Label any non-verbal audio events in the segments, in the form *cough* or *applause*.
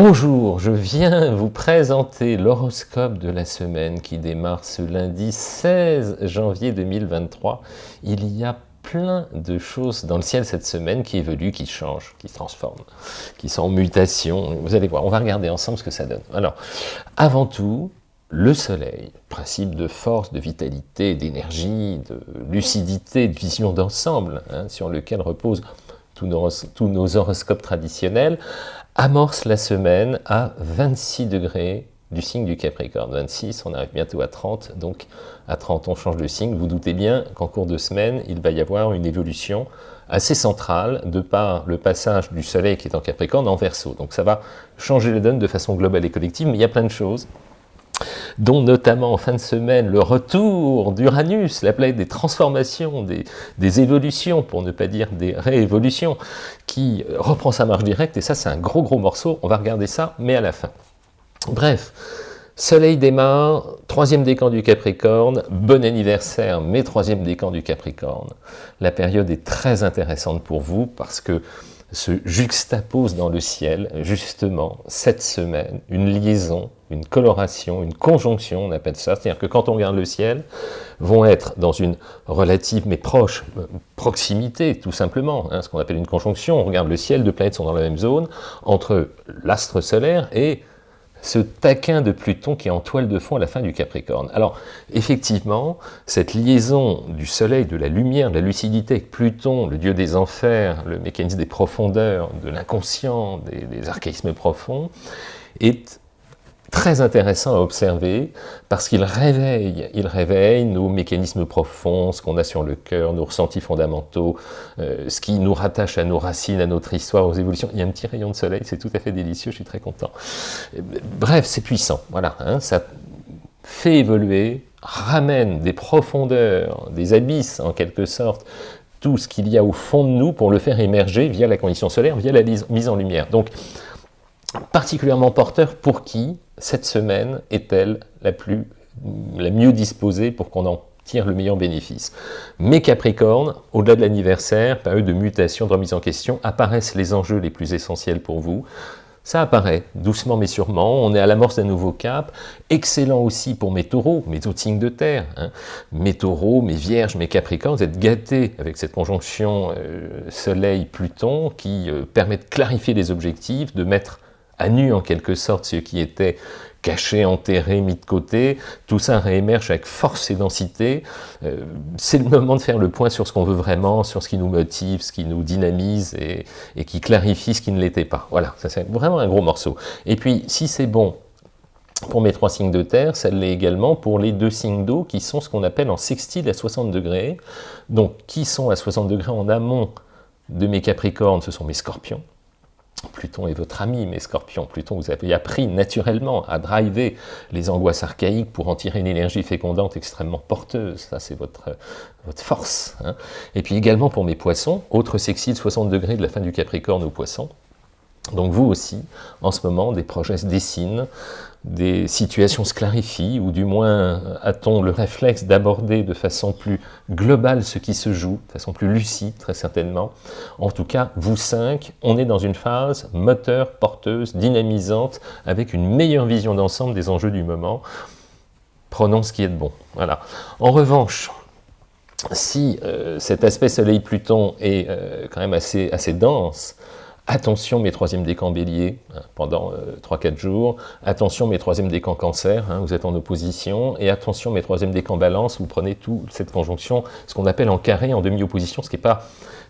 Bonjour, je viens vous présenter l'horoscope de la semaine qui démarre ce lundi 16 janvier 2023. Il y a plein de choses dans le ciel cette semaine qui évoluent, qui changent, qui se transforment, qui sont en mutation. Vous allez voir, on va regarder ensemble ce que ça donne. Alors, avant tout, le soleil, principe de force, de vitalité, d'énergie, de lucidité, de vision d'ensemble, hein, sur lequel reposent tous nos, tous nos horoscopes traditionnels, amorce la semaine à 26 degrés du signe du Capricorne. 26, on arrive bientôt à 30, donc à 30 on change de signe. Vous doutez bien qu'en cours de semaine, il va y avoir une évolution assez centrale de par le passage du Soleil qui est en Capricorne en Verseau. Donc ça va changer le donne de façon globale et collective, mais il y a plein de choses dont notamment en fin de semaine le retour d'Uranus, la planète des transformations, des, évolutions, pour ne pas dire des réévolutions, qui reprend sa marche directe, et ça c'est un gros gros morceau, on va regarder ça, mais à la fin. Bref, Soleil démarre, troisième décan du Capricorne, bon anniversaire, mais troisième décan du Capricorne. La période est très intéressante pour vous, parce que se juxtapose dans le ciel, justement, cette semaine, une liaison, une coloration, une conjonction, on appelle ça, c'est-à-dire que quand on regarde le ciel, vont être dans une relative mais proche euh, proximité, tout simplement, hein, ce qu'on appelle une conjonction, on regarde le ciel, deux planètes sont dans la même zone, entre l'astre solaire et ce taquin de Pluton qui est en toile de fond à la fin du Capricorne. Alors, effectivement, cette liaison du soleil, de la lumière, de la lucidité avec Pluton, le dieu des enfers, le mécanisme des profondeurs, de l'inconscient, des, des archaïsmes profonds, est très intéressant à observer parce qu'il réveille, il réveille nos mécanismes profonds, ce qu'on a sur le cœur, nos ressentis fondamentaux, euh, ce qui nous rattache à nos racines, à notre histoire, aux évolutions. Il y a un petit rayon de soleil, c'est tout à fait délicieux, je suis très content. Bref, c'est puissant, voilà, hein, ça fait évoluer, ramène des profondeurs, des abysses en quelque sorte, tout ce qu'il y a au fond de nous pour le faire émerger via la condition solaire, via la mise en lumière. Donc, particulièrement porteur pour qui cette semaine est-elle la, la mieux disposée pour qu'on en tire le meilleur bénéfice? Mais Capricorne, au-delà de l'anniversaire, période de mutation, de remise en question, apparaissent les enjeux les plus essentiels pour vous. Ça apparaît, doucement mais sûrement, on est à l'amorce d'un nouveau cap, excellent aussi pour mes taureaux, mes autres signes de terre, hein. mes taureaux, mes vierges, mes capricornes, vous êtes gâtés avec cette conjonction euh, Soleil-Pluton qui euh, permet de clarifier les objectifs, de mettre à nu en quelque sorte ce qui était caché, enterré, mis de côté, tout ça réémerge avec force et densité. Euh, c'est le moment de faire le point sur ce qu'on veut vraiment, sur ce qui nous motive, ce qui nous dynamise et, et qui clarifie ce qui ne l'était pas. Voilà, ça c'est vraiment un gros morceau. Et puis, si c'est bon pour mes trois signes de terre, ça l'est également pour les deux signes d'eau qui sont ce qu'on appelle en sextile à 60 degrés. Donc, qui sont à 60 degrés en amont de mes capricornes, ce sont mes scorpions. Pluton est votre ami, mais Scorpion, Pluton vous avez appris naturellement à driver les angoisses archaïques pour en tirer une énergie fécondante extrêmement porteuse. Ça, c'est votre, votre force. Hein. Et puis également pour mes poissons, autre sexy de 60 degrés de la fin du Capricorne aux poissons. Donc vous aussi, en ce moment, des projets se dessinent, des situations se clarifient, ou du moins a-t-on le réflexe d'aborder de façon plus globale ce qui se joue, de façon plus lucide très certainement. En tout cas, vous cinq, on est dans une phase moteur, porteuse, dynamisante, avec une meilleure vision d'ensemble des enjeux du moment. Prenons ce qui est de bon. Voilà. En revanche, si euh, cet aspect Soleil-Pluton est euh, quand même assez, assez dense, Attention mes troisième décans bélier hein, pendant 3-4 euh, jours, attention mes troisième décans cancer, hein, vous êtes en opposition, et attention mes troisième décans balance, vous prenez toute cette conjonction, ce qu'on appelle en carré, en demi-opposition, ce qui n'est pas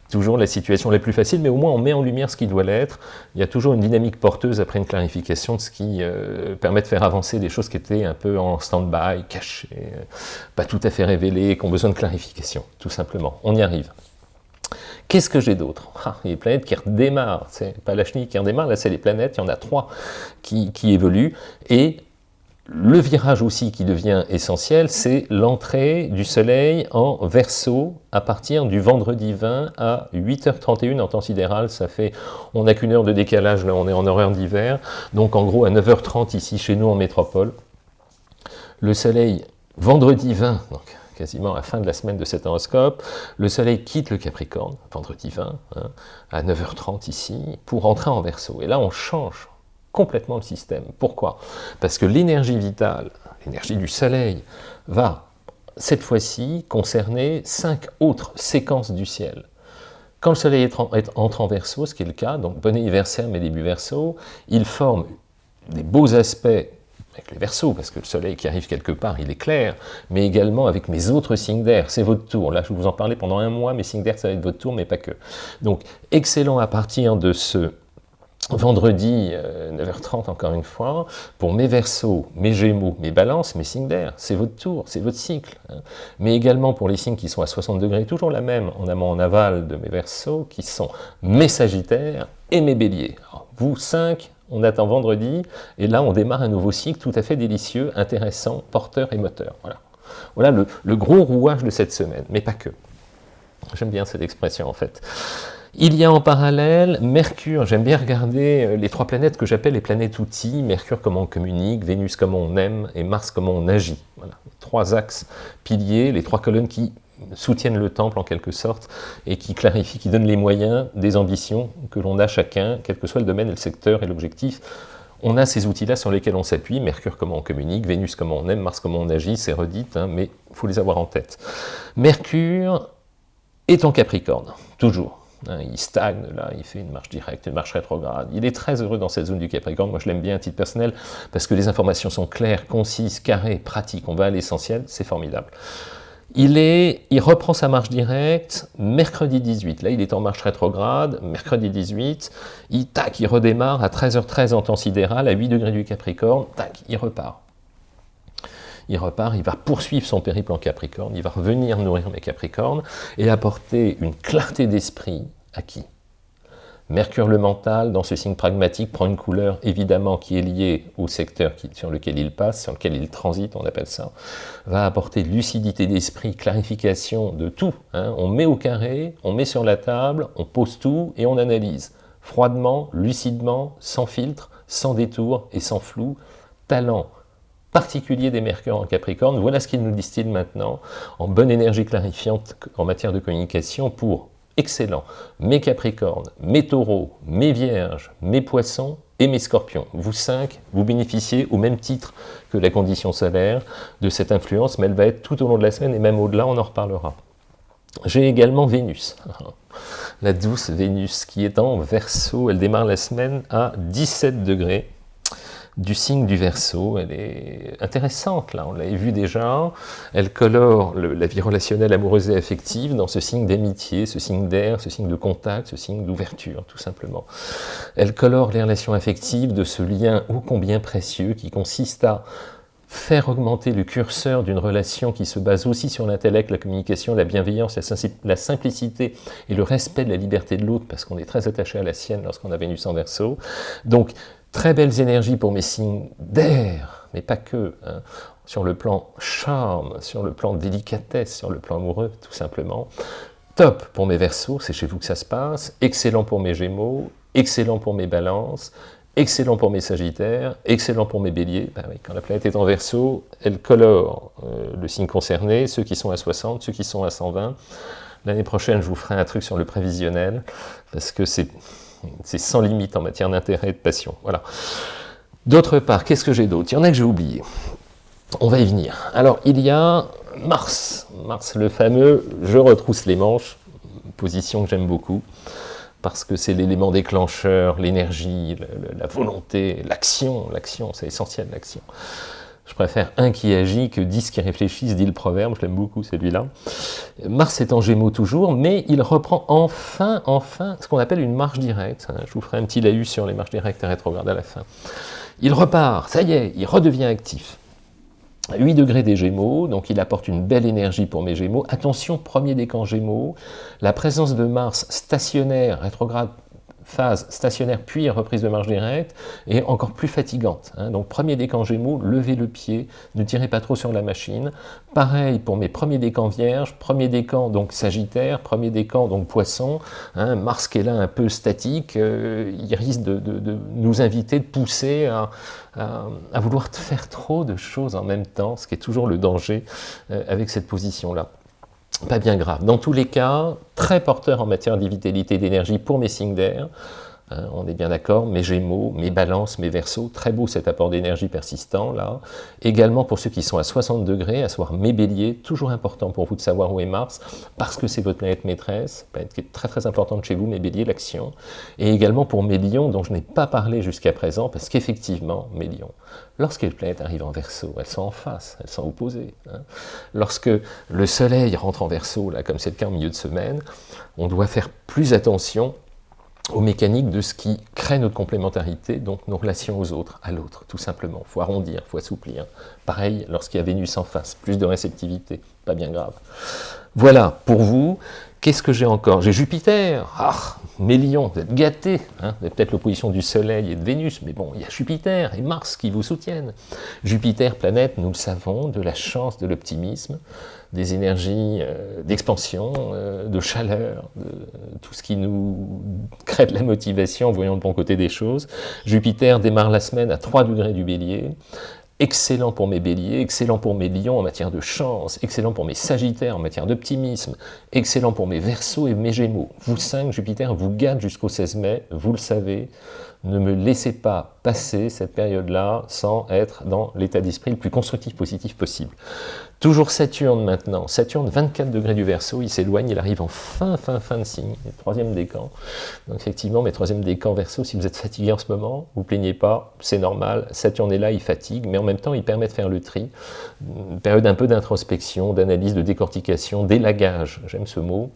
toujours la situation la plus facile, mais au moins on met en lumière ce qui doit l'être. Il y a toujours une dynamique porteuse après une clarification de ce qui euh, permet de faire avancer des choses qui étaient un peu en stand-by, cachées, euh, pas tout à fait révélées, qui ont besoin de clarification, tout simplement. On y arrive. Qu'est-ce que j'ai d'autre? Ah, des planètes qui redémarrent, c'est pas la chenille qui redémarre, là c'est les planètes, il y en a trois qui, évoluent, et le virage aussi qui devient essentiel, c'est l'entrée du soleil en verso à partir du vendredi 20 à 8h31 en temps sidéral, ça fait, on n'a qu'une heure de décalage, là on est en horaire d'hiver, donc en gros à 9h30 ici chez nous en métropole, le soleil vendredi 20, donc quasiment à la fin de la semaine de cet horoscope, le soleil quitte le Capricorne, vendredi 20, hein, à 9h30 ici, pour entrer en Verseau. Et là, on change complètement le système. Pourquoi? Parce que l'énergie vitale, l'énergie du soleil, va cette fois-ci concerner cinq autres séquences du ciel. Quand le soleil entre en verso, ce qui est le cas, donc bon anniversaire mes débuts verso, il forme des beaux aspects avec les versos, parce que le soleil qui arrive quelque part, il est clair, mais également avec mes autres signes d'air, c'est votre tour. Là, je vous en parler pendant un mois, mes signes d'air, ça va être votre tour, mais pas que. Donc, excellent à partir de ce vendredi 9h30 euh, encore une fois, pour mes versos, mes gémeaux, mes balances, mes signes d'air, c'est votre tour, c'est votre cycle. Hein. Mais également pour les signes qui sont à 60 degrés, toujours la même, en amont, en aval de mes versos, qui sont mes sagittaires et mes béliers. vous, 5, on attend vendredi, et là on démarre un nouveau cycle tout à fait délicieux, intéressant, porteur et moteur. Voilà, voilà le, gros rouage de cette semaine, mais pas que. J'aime bien cette expression en fait. Il y a en parallèle Mercure, j'aime bien regarder euh, les trois planètes que j'appelle les planètes outils, Mercure comment on communique, Vénus comment on aime et Mars comment on agit. Trois axes piliers, les trois colonnes qui soutiennent le temple en quelque sorte et qui clarifient, qui donnent les moyens des ambitions que l'on a chacun, quel que soit le domaine, le secteur et l'objectif. On a ces outils-là sur lesquels on s'appuie, Mercure comment on communique, Vénus comment on aime, Mars comment on agit, c'est redit, hein, mais il faut les avoir en tête. Mercure est en Capricorne, toujours. Hein, il stagne là, il fait une marche directe, une marche rétrograde. Il est très heureux dans cette zone du Capricorne, moi je l'aime bien à titre personnel, parce que les informations sont claires, concises, carrées, pratiques, on va à l'essentiel, c'est formidable. Il, reprend sa marche directe mercredi 18, là il est en marche rétrograde, mercredi 18, il, tac, il redémarre à 13h13 en temps sidéral, à 8 degrés du Capricorne, tac, il repart. Il repart, il va poursuivre son périple en Capricorne, il va revenir nourrir mes Capricornes et apporter une clarté d'esprit à qui? Mercure le mental, dans ce signe pragmatique, prend une couleur évidemment qui est liée au secteur sur lequel il passe, sur lequel il transite, on appelle ça, va apporter lucidité d'esprit, clarification de tout. Hein. On met au carré, on met sur la table, on pose tout et on analyse. Froidement, lucidement, sans filtre, sans détour et sans flou. Talent, particulier des Mercures en Capricorne. Voilà ce qu'il nous distille maintenant en bonne énergie clarifiante en matière de communication pour excellent, mes Capricornes, mes Taureaux, mes Vierges, mes Poissons et mes Scorpions. Vous cinq, vous bénéficiez au même titre que la condition solaire de cette influence, mais elle va être tout au long de la semaine et même au-delà, on en reparlera. J'ai également Vénus, *laughs* la douce Vénus qui est en Verseau, elle démarre la semaine à 17 degrés, du signe du Verseau. Elle est intéressante, là, on l'avait vu déjà. Elle colore la vie relationnelle amoureuse et affective dans ce signe d'amitié, ce signe d'air, ce signe de contact, ce signe d'ouverture, tout simplement. Elle colore les relations affectives de ce lien ô combien précieux qui consiste à faire augmenter le curseur d'une relation qui se base aussi sur l'intellect, la communication, la bienveillance, la simplicité et le respect de la liberté de l'autre, parce qu'on est très attaché à la sienne lorsqu'on a Vénus en Verseau. Donc, Très belles énergies pour mes signes d'air, mais pas que. Hein. Sur le plan charme, sur le plan délicatesse, sur le plan amoureux, tout simplement. Top pour mes versos, c'est chez vous que ça se passe. Excellent pour mes gémeaux, excellent pour mes balances, excellent pour mes sagittaires, excellent pour mes béliers. Ben quand la planète est en verso, elle colore euh, le signe concerné, ceux qui sont à 60, ceux qui sont à 120. L'année prochaine, je vous ferai un truc sur le prévisionnel, parce que c'est c'est sans limite en matière d'intérêt et de passion. Voilà. D'autre part, qu'est-ce que j'ai d'autre? Il y en a que j'ai oublié. On va y venir. Alors, il y a Mars. Mars, le fameux « je retrousse les manches », position que j'aime beaucoup, parce que c'est l'élément déclencheur, l'énergie, la volonté, l'action. L'action, c'est essentiel, l'action. Je préfère un qui agit que dix qui réfléchissent, dit le proverbe, je l'aime beaucoup celui-là. Mars est en gémeaux toujours, mais il reprend enfin, enfin, ce qu'on appelle une marche directe. Je vous ferai un petit laïus sur les marches directes et rétrogrades à la fin. Il repart, ça y est, il redevient actif. 8 degrés des Gémeaux, donc il apporte une belle énergie pour mes Gémeaux. Attention, premier décan Gémeaux, la présence de Mars stationnaire, rétrograde phase stationnaire puis reprise de marche directe, est encore plus fatigante. Hein. Donc premier décan Gémeaux, levez le pied, ne tirez pas trop sur la machine. Pareil pour mes premiers décans Vierge, premier décan donc Sagittaire, premier décan donc Poisson, hein, Mars qui est là un peu statique, euh, il risque de, nous inviter, de pousser à, à, vouloir *laughs* faire trop de choses en même temps, ce qui est toujours le danger euh, avec cette position-là pas bien grave. Dans tous les cas, très porteur en matière de vitalité d'énergie pour mes signes d'air. Hein, on est bien d'accord, mes Gémeaux, mes Balances, mes Verseaux, très beau cet apport d'énergie persistant là. Également pour ceux qui sont à 60 degrés, à savoir mes Béliers, toujours important pour vous de savoir où est Mars, parce que c'est votre planète maîtresse, planète qui est très très importante chez vous, mes Béliers, l'action. Et également pour mes Lions, dont je n'ai pas parlé jusqu'à présent, parce qu'effectivement, mes Lions, lorsque les planètes arrivent en Verseau, elles sont en face, elles sont opposées. Hein. Lorsque le Soleil rentre en là, comme c'est le cas en milieu de semaine, on doit faire plus attention aux mécaniques de ce qui crée notre complémentarité, donc nos relations aux autres, à l'autre, tout simplement. Il faut arrondir, il faut assouplir. Pareil, lorsqu'il y a Vénus en face, plus de réceptivité, pas bien grave. Voilà, pour vous, qu'est-ce que j'ai encore? J'ai Jupiter, ah, mes lions, vous êtes gâtés, hein vous avez peut-être l'opposition du Soleil et de Vénus, mais bon, il y a Jupiter et Mars qui vous soutiennent. Jupiter, planète, nous le savons, de la chance, de l'optimisme, des énergies euh, d'expansion, euh, de chaleur, de tout ce qui nous crée de la motivation en voyant le bon côté des choses. Jupiter démarre la semaine à 3 degrés du bélier, excellent pour mes béliers, excellent pour mes lions en matière de chance, excellent pour mes sagittaires en matière d'optimisme, excellent pour mes versos et mes gémeaux. Vous cinq, Jupiter vous garde jusqu'au 16 mai, vous le savez, ne me laissez pas passer cette période-là sans être dans l'état d'esprit le plus constructif, positif possible. Toujours Saturne maintenant, Saturne 24 degrés du Verseau, il s'éloigne, il arrive en fin, fin, fin de signe, troisième décan. Donc effectivement, mes troisième décan Verseau, si vous êtes fatigué en ce moment, vous plaignez pas, c'est normal, Saturne est là, il fatigue, mais en même temps, il permet de faire le tri, période un peu d'introspection, d'analyse, de décortication, d'élagage, j'aime ce mot,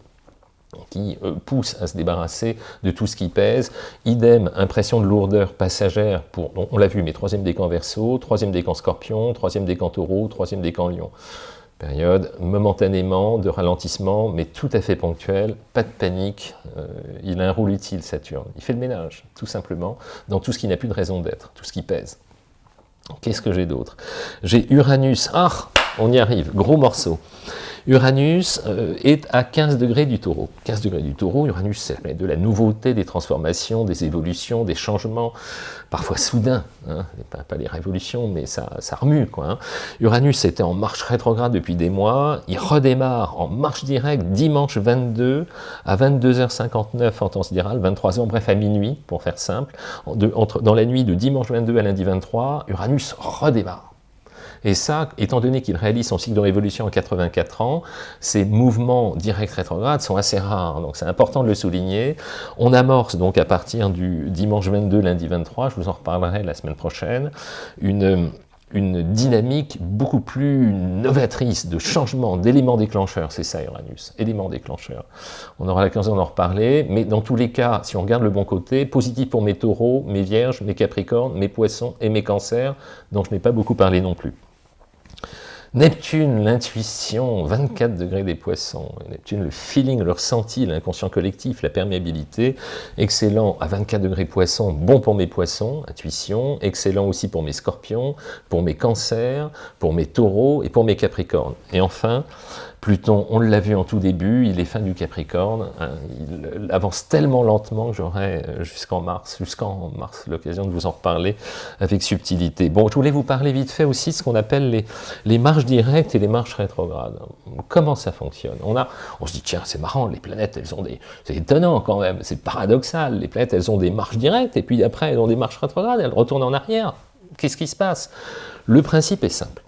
qui euh, pousse à se débarrasser de tout ce qui pèse. Idem, impression de lourdeur passagère pour, on l'a vu, mais troisième décan verso, troisième décan scorpion, troisième décan taureau, troisième décan lion. Période momentanément de ralentissement, mais tout à fait ponctuel, pas de panique, euh, il a un rôle utile Saturne. Il fait le ménage, tout simplement, dans tout ce qui n'a plus de raison d'être, tout ce qui pèse. Qu'est-ce que j'ai d'autre? J'ai Uranus, ah, on y arrive, gros morceau. Uranus euh, est à 15 degrés du taureau. 15 degrés du taureau, Uranus, c'est de la nouveauté, des transformations, des évolutions, des changements, parfois soudains, hein, pas, les révolutions, mais ça, ça remue. Quoi, hein. Uranus était en marche rétrograde depuis des mois, il redémarre en marche directe dimanche 22 à 22h59 en temps sidéral, 23h, bref à minuit, pour faire simple. entre, dans la nuit de dimanche 22 à lundi 23, Uranus redémarre. Et ça, étant donné qu'il réalise son cycle de révolution en 84 ans, ces mouvements directs rétrogrades sont assez rares, donc c'est important de le souligner. On amorce donc à partir du dimanche 22, lundi 23, je vous en reparlerai la semaine prochaine, une une dynamique beaucoup plus novatrice de changement, d'éléments déclencheurs, c'est ça Uranus, éléments déclencheurs. On aura l'occasion d'en reparler, mais dans tous les cas, si on regarde le bon côté, positif pour mes taureaux, mes vierges, mes capricornes, mes poissons et mes cancers, dont je n'ai pas beaucoup parlé non plus. Neptune, l'intuition, 24 degrés des poissons. Neptune, le feeling, le ressenti, l'inconscient collectif, la perméabilité. Excellent à 24 degrés poissons, bon pour mes poissons, intuition. Excellent aussi pour mes scorpions, pour mes cancers, pour mes taureaux et pour mes capricornes. Et enfin, Pluton, on l'a vu en tout début, il est fin du Capricorne, hein, il avance tellement lentement que j'aurai euh, jusqu'en mars, jusqu'en mars l'occasion de vous en reparler avec subtilité. Bon, je voulais vous parler vite fait aussi de ce qu'on appelle les, les marches directes et les marches rétrogrades. Comment ça fonctionne? On, a, on se dit, tiens, c'est marrant, les planètes, elles ont des... C'est étonnant quand même, c'est paradoxal, les planètes, elles ont des marches directes, et puis après, elles ont des marches rétrogrades, elles retournent en arrière. Qu'est-ce qui se passe? Le principe est simple.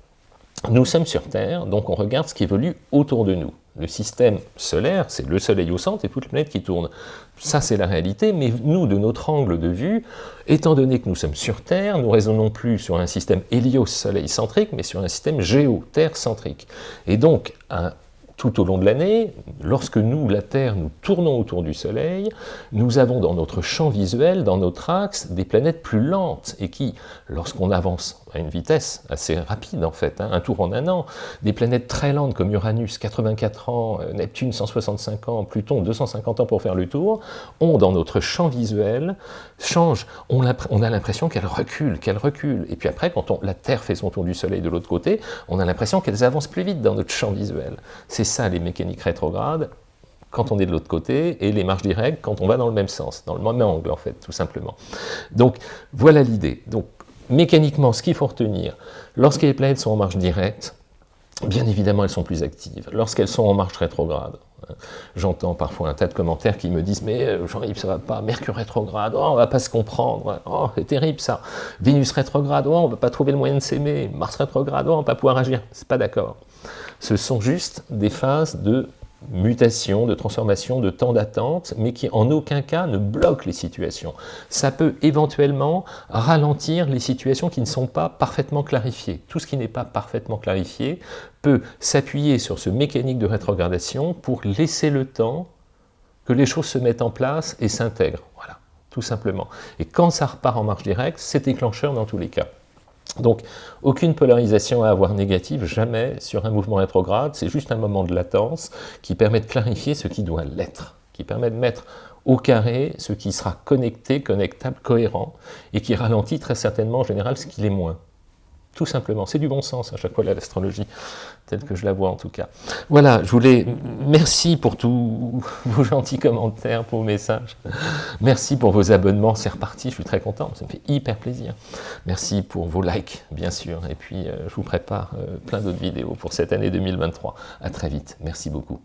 Nous sommes sur Terre, donc on regarde ce qui évolue autour de nous. Le système solaire, c'est le Soleil au centre et toutes les planètes qui tournent. Ça, c'est la réalité, mais nous, de notre angle de vue, étant donné que nous sommes sur Terre, nous raisonnons plus sur un système hélios-soleil centrique, mais sur un système géo-terre centrique. Et donc, tout au long de l'année, lorsque nous, la Terre, nous tournons autour du Soleil, nous avons dans notre champ visuel, dans notre axe, des planètes plus lentes et qui, lorsqu'on avance à une vitesse assez rapide en fait, hein, un tour en un an, des planètes très lentes comme Uranus, 84 ans, euh, Neptune, 165 ans, Pluton, 250 ans pour faire le tour, ont dans notre champ visuel, changent, on a, l'impression qu'elles reculent, qu'elles reculent. Et puis après, quand la Terre fait son tour du Soleil de l'autre côté, on a l'impression qu'elles avancent plus vite dans notre champ visuel. C'est ça les mécaniques rétrogrades, quand on est de l'autre côté, et les marches directes quand on va dans le même sens, dans le même angle en fait, tout simplement. Donc voilà l'idée. Donc mécaniquement, ce qu'il faut retenir, lorsque les planètes sont en marche directe, bien évidemment elles sont plus actives. Lorsqu'elles sont en marche rétrograde, J'entends parfois un tas de commentaires qui me disent « Mais euh, Jean-Yves, ça va pas, Mercure rétrograde, oh, on va pas se comprendre, oh, c'est terrible ça, Vénus rétrograde, oh, on va pas trouver le moyen de s'aimer, Mars rétrograde, oh, on va pas pouvoir agir. » C'est pas d'accord. Ce sont juste des phases de mutation, de transformation, de temps d'attente, mais qui en aucun cas ne bloque les situations. Ça peut éventuellement ralentir les situations qui ne sont pas parfaitement clarifiées. Tout ce qui n'est pas parfaitement clarifié peut s'appuyer sur ce mécanique de rétrogradation pour laisser le temps que les choses se mettent en place et s'intègrent. Voilà, tout simplement. Et quand ça repart en marche directe, c'est déclencheur dans tous les cas. Donc, aucune polarisation à avoir négative, jamais sur un mouvement rétrograde, c'est juste un moment de latence qui permet de clarifier ce qui doit l'être, qui permet de mettre au carré ce qui sera connecté, connectable, cohérent, et qui ralentit très certainement en général ce qui l'est moins. Tout simplement, c'est du bon sens à chaque fois l'astrologie, telle que je la vois en tout cas. Voilà, je voulais... Merci pour tous *laughs* vos gentils commentaires, pour vos messages. Merci pour vos abonnements, c'est reparti, je suis très content, ça me fait hyper plaisir. Merci pour vos likes, bien sûr, et puis euh, je vous prépare euh, plein d'autres vidéos pour cette année 2023. À très vite, merci beaucoup.